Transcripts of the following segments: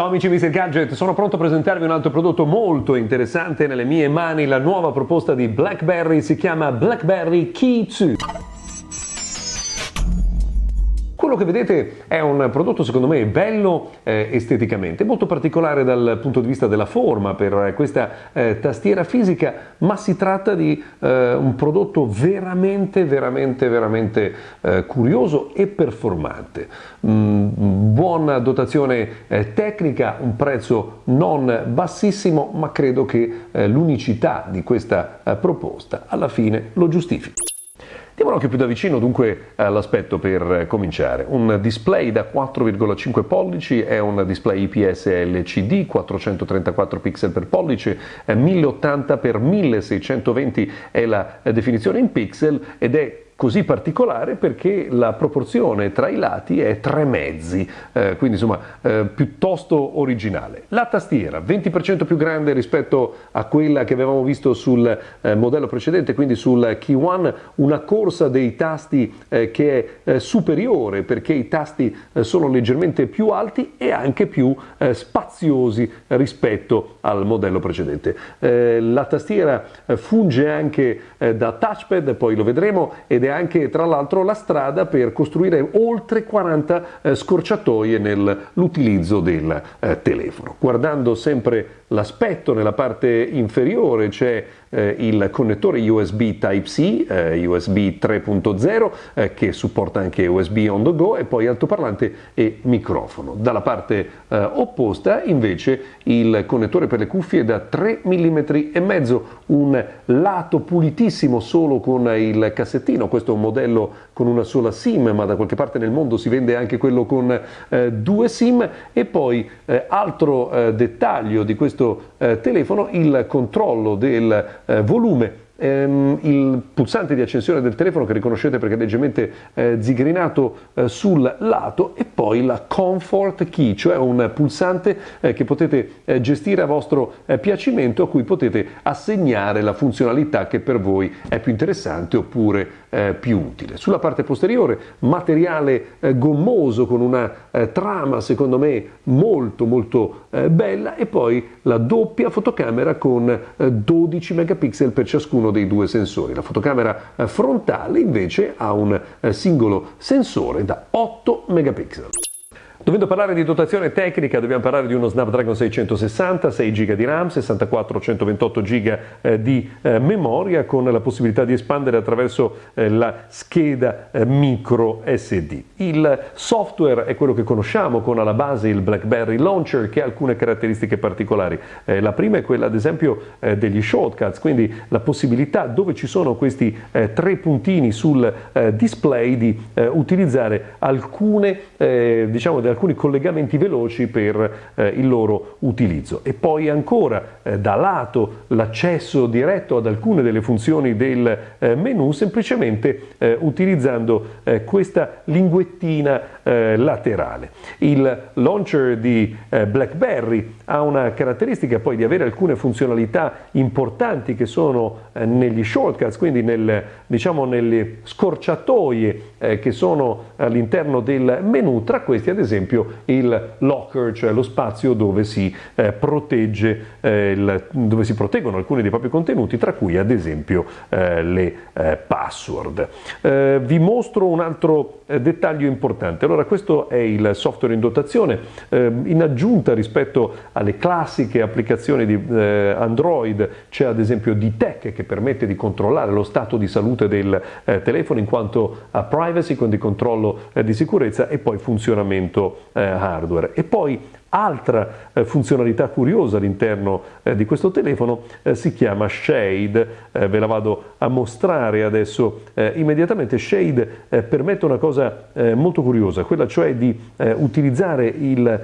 Ciao amici Mr. Gadget, sono pronto a presentarvi un altro prodotto molto interessante nelle mie mani, la nuova proposta di BlackBerry si chiama BlackBerry Key 2. Quello che vedete è un prodotto secondo me bello eh, esteticamente, molto particolare dal punto di vista della forma per questa eh, tastiera fisica, ma si tratta di eh, un prodotto veramente, veramente, veramente eh, curioso e performante. Mm, buona dotazione eh, tecnica, un prezzo non bassissimo, ma credo che eh, l'unicità di questa proposta alla fine lo giustifichi. Diamo un occhio più da vicino dunque all'aspetto per cominciare. Un display da 4,5 pollici è un display IPS LCD, 434 pixel per pollice, 1080 x 1620 è la definizione in pixel ed è così particolare perché la proporzione tra i lati è tre mezzi, eh, quindi insomma eh, piuttosto originale. La tastiera 20% più grande rispetto a quella che avevamo visto sul eh, modello precedente, quindi sul Key One, una corsa dei tasti eh, che è eh, superiore perché i tasti eh, sono leggermente più alti e anche più spaziosi rispetto al modello precedente. la tastiera funge anche da touchpad, poi lo vedremo, ed è anche tra l'altro la strada per costruire oltre 40 eh, scorciatoie nell'utilizzo del eh, telefono. Guardando sempre l'aspetto nella parte inferiore c'è eh, il connettore USB Type-C, eh, USB 3.0 eh, che supporta anche USB on the go e poi altoparlante e microfono. Dalla parte eh, opposta invece il connettore per le cuffie da 3 mm e mezzo, un lato pulitissimo solo con il cassettino, questo è un modello con una sola SIM, ma da qualche parte nel mondo si vende anche quello con eh, due SIM. E poi eh, altro dettaglio di questo eh, telefono il controllo del eh, volume ehm, il pulsante di accensione del telefono che riconoscete perché è leggermente eh, zigrinato eh, sul lato e poi la comfort key, cioè un pulsante eh, che potete eh, gestire a vostro eh, piacimento a cui potete assegnare la funzionalità che per voi è più interessante oppure eh, più utile. Sulla parte posteriore materiale gommoso con una trama secondo me molto molto bella e poi la doppia fotocamera con 12 megapixel per ciascuno uno dei due sensori. La fotocamera eh, frontale invece ha un eh, singolo sensore da 8 megapixel. Dovendo parlare di dotazione tecnica dobbiamo parlare di uno Snapdragon 660, 6 GB di RAM, 64 128 GB eh, di eh, memoria con la possibilità di espandere attraverso eh, la scheda eh, micro SD. Il software è quello che conosciamo con alla base il BlackBerry Launcher che ha alcune caratteristiche particolari. Eh, la prima è quella ad esempio eh, degli shortcuts, quindi la possibilità dove ci sono questi tre puntini sul display di utilizzare alcune diciamo alcuni collegamenti veloci per eh, il loro utilizzo. E poi ancora eh, da lato l'accesso diretto ad alcune delle funzioni del eh, menu semplicemente eh, utilizzando eh, questa linguettina eh, laterale. Il launcher di BlackBerry ha una caratteristica poi di avere alcune funzionalità importanti che sono negli shortcuts, quindi nel, diciamo nelle scorciatoie che sono all'interno del menu, tra questi ad esempio il locker, cioè lo spazio dove si, eh, protegge, eh, dove si proteggono alcuni dei propri contenuti, tra cui ad esempio eh, le eh, password. Eh, vi mostro un altro eh, dettaglio importante. Allora, questo è il software in dotazione. in aggiunta rispetto alle classiche applicazioni di Android, c'è ad esempio D-Tech che permette di controllare lo stato di salute del telefono in quanto a privacy, quindi controllo di sicurezza e poi funzionamento eh, hardware. E poi Altra eh, funzionalità curiosa all'interno eh, di questo telefono eh, si chiama Shade, ve la vado a mostrare adesso immediatamente. Shade permette una cosa molto curiosa, quella cioè di utilizzare il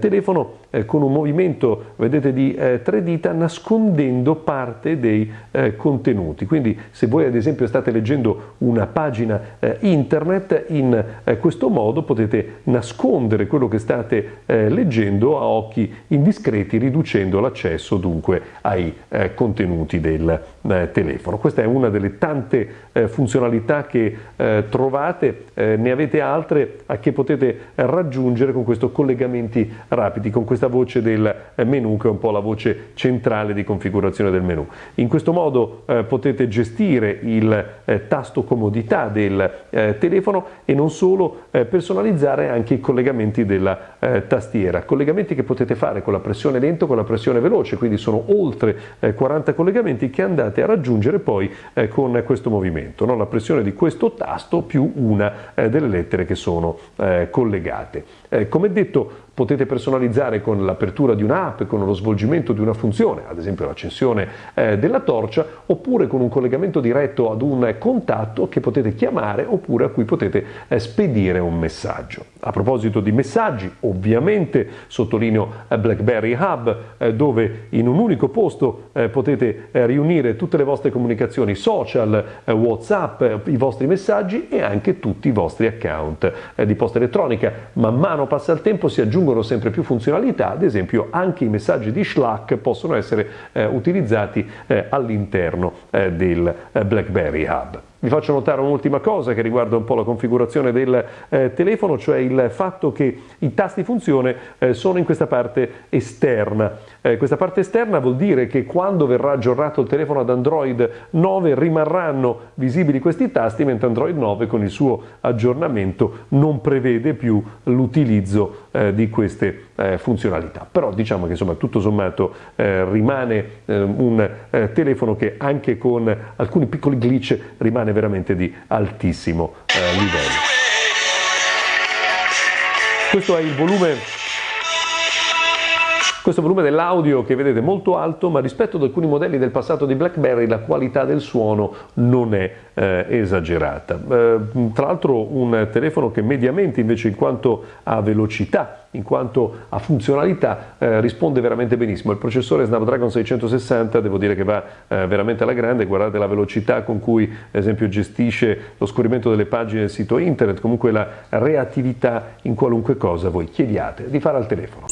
telefono con un movimento, vedete, di tre dita nascondendo parte dei contenuti. Quindi se voi ad esempio state leggendo una pagina internet, in questo modo potete nascondere quello che state leggendo riducendo a occhi indiscreti, riducendo l'accesso dunque ai eh, contenuti del eh, telefono. Questa è una delle tante eh, funzionalità che eh, trovate, eh, ne avete altre a che potete raggiungere con questo collegamenti rapidi, con questa voce del menu che è un po' la voce centrale di configurazione del menu. In questo modo potete gestire il tasto comodità del telefono e non solo personalizzare anche i collegamenti della tastiera, collegamenti che potete fare con la pressione lenta o con la pressione veloce, quindi sono oltre 40 collegamenti che andate andate a raggiungere poi eh, con questo movimento, no? la pressione di questo tasto più una eh, delle lettere che sono eh, collegate. Eh, come detto potete personalizzare con l'apertura di un'app, con lo svolgimento di una funzione, ad esempio l'accensione eh, della torcia, oppure con un collegamento diretto ad un contatto che potete chiamare oppure a cui potete eh, spedire un messaggio. A proposito di messaggi, ovviamente sottolineo eh, BlackBerry Hub, eh, dove in un unico posto eh, potete riunire tutte le vostre comunicazioni social, WhatsApp, i vostri messaggi e anche tutti i vostri account di posta elettronica. Man mano passa il tempo si aggiungono aggiungono sempre più funzionalità, ad esempio anche i messaggi di Slack possono essere eh, utilizzati eh, all'interno eh, del eh, BlackBerry Hub. Vi faccio notare un'ultima cosa che riguarda un po' la configurazione del eh, telefono, cioè il fatto che i tasti funzione eh, sono in questa parte esterna. Eh, questa parte esterna vuol dire che quando verrà aggiornato il telefono ad Android 9 rimarranno visibili questi tasti, mentre Android 9 con il suo aggiornamento non prevede più l'utilizzo eh, di queste eh, funzionalità. Però diciamo che insomma tutto sommato eh, rimane un telefono che anche con alcuni piccoli glitch rimane rimane veramente di altissimo eh, livello. Questo è il volume questo volume dell'audio che vedete molto alto, ma rispetto ad alcuni modelli del passato di BlackBerry la qualità del suono non è eh, esagerata. Eh, tra l'altro un telefono che mediamente invece in quanto a velocità, in quanto a funzionalità eh, risponde veramente benissimo. Il processore Snapdragon 660 devo dire che va eh, veramente alla grande, guardate la velocità con cui ad esempio gestisce lo scorrimento delle pagine del sito internet, comunque la reattività in qualunque cosa voi chiediate di fare al telefono.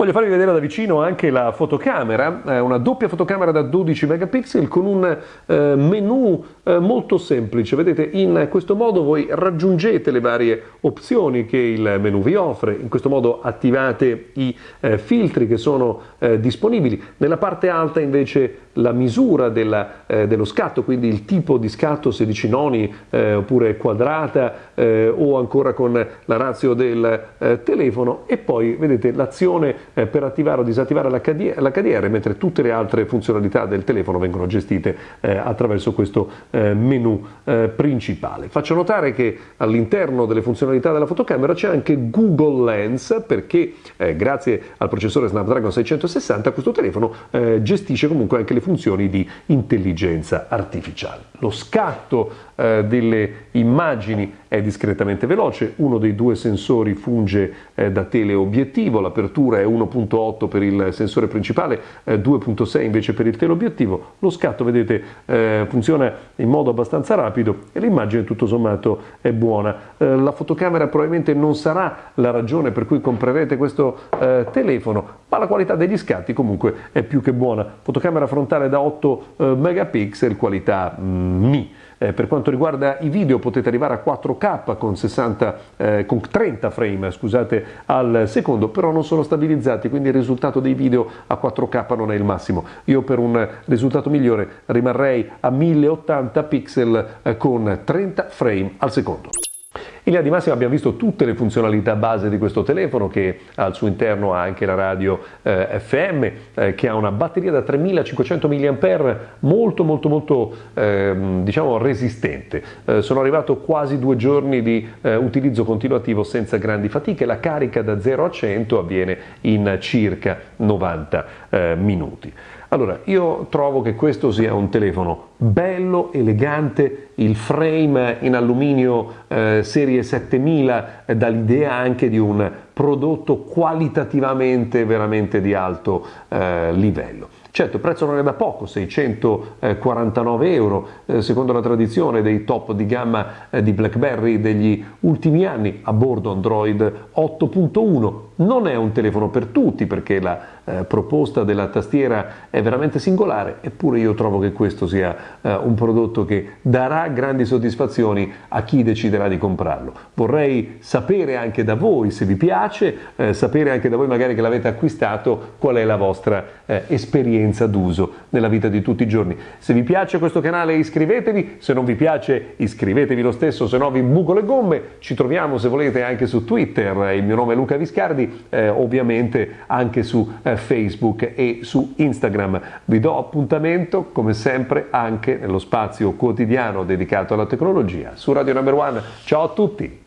Voglio farvi vedere da vicino anche la fotocamera, eh, una doppia fotocamera da 12 megapixel con un eh, menu eh, molto semplice. Vedete, in questo modo voi raggiungete le varie opzioni che il menu vi offre, in questo modo attivate i eh, filtri che sono eh, disponibili. Nella parte alta invece la misura della, eh, dello scatto, quindi il tipo di scatto 16 noni oppure quadrata o ancora con la razio del telefono e poi vedete l'azione eh, per attivare o disattivare l'HDR, mentre tutte le altre funzionalità del telefono vengono gestite eh, attraverso questo eh, menu eh, principale. Faccio notare che all'interno delle funzionalità della fotocamera c'è anche Google Lens perché grazie al processore Snapdragon 660 questo telefono gestisce comunque anche le funzioni di intelligenza artificiale. Lo scatto delle immagini è discretamente veloce, uno dei due sensori funge da teleobiettivo, l'apertura è 1 1.8 per il sensore principale, eh, 2.6 invece per il teleobiettivo. Lo scatto, vedete, eh, funziona in modo abbastanza rapido e l'immagine tutto sommato è buona. Eh, la fotocamera probabilmente non sarà la ragione per cui comprerete questo eh, telefono, ma la qualità degli scatti comunque è più che buona. Fotocamera frontale da 8 eh, megapixel, qualità mm, Mi. Eh, per quanto riguarda i video potete arrivare a 4K con, 60, eh, con 30 frame scusate, al secondo, però non sono stabilizzati, quindi il risultato dei video a 4K non è il massimo. Io per un risultato migliore rimarrei a 1080 pixel eh, con 30 frame al secondo. In linea di massima abbiamo visto tutte le funzionalità base di questo telefono che al suo interno ha anche la radio eh, FM eh, che ha una batteria da 3500 mAh molto molto molto eh, diciamo resistente. Eh, sono arrivato quasi due giorni di eh, utilizzo continuativo senza grandi fatiche, la carica da 0 a 100 avviene in circa 90 eh, minuti. Allora, io trovo che questo sia un telefono bello, elegante, il frame in alluminio eh, serie 7000 dà l'idea anche di un prodotto qualitativamente veramente di alto eh, livello. Certo, il prezzo non è da poco, 649 euro, eh, secondo la tradizione dei top di gamma eh, di BlackBerry degli ultimi anni, a bordo Android 8.1. Non è un telefono per tutti perché la eh, proposta della tastiera è veramente singolare, eppure io trovo che questo sia eh, un prodotto che darà grandi soddisfazioni a chi deciderà di comprarlo. Vorrei sapere anche da voi se vi piace, eh, sapere anche da voi magari che l'avete acquistato qual è la vostra eh, esperienza d'uso nella vita di tutti i giorni. Se vi piace questo canale iscrivetevi, se non vi piace iscrivetevi lo stesso, se no vi buco le gomme. Ci troviamo se volete anche su Twitter, il mio nome è Luca Viscardi, eh, ovviamente anche su eh, Facebook e su Instagram. Vi do appuntamento come sempre anche nello spazio quotidiano dedicato alla tecnologia su Radio Number One. Ciao a tutti!